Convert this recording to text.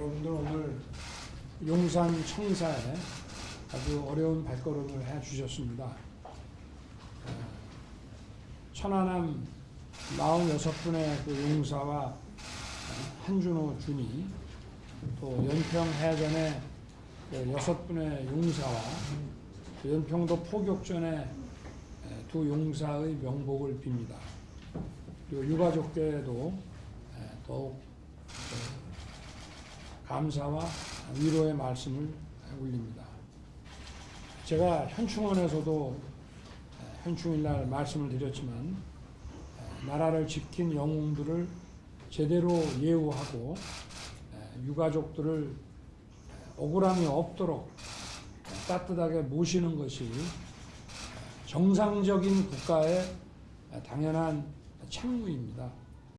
여러분들 오늘 용산 청사에 아주 어려운 발걸음을 해 주셨습니다. 어, 천안함 46분의 그 용사와 어, 한준호 준이 또 연평 해전의 그 여섯 분의 용사와 또 연평도 포격전의 에, 두 용사의 명복을 빕니다. 그리고 유가족께도 에, 더욱 어, 감사와 위로의 말씀을 올립니다. 제가 현충원에서도 에, 현충일날 말씀을 드렸지만 에, 나라를 지킨 영웅들을 제대로 예우하고 에, 유가족들을 에, 억울함이 없도록 에, 따뜻하게 모시는 것이 에, 정상적인 국가의 에, 당연한 책무입니다.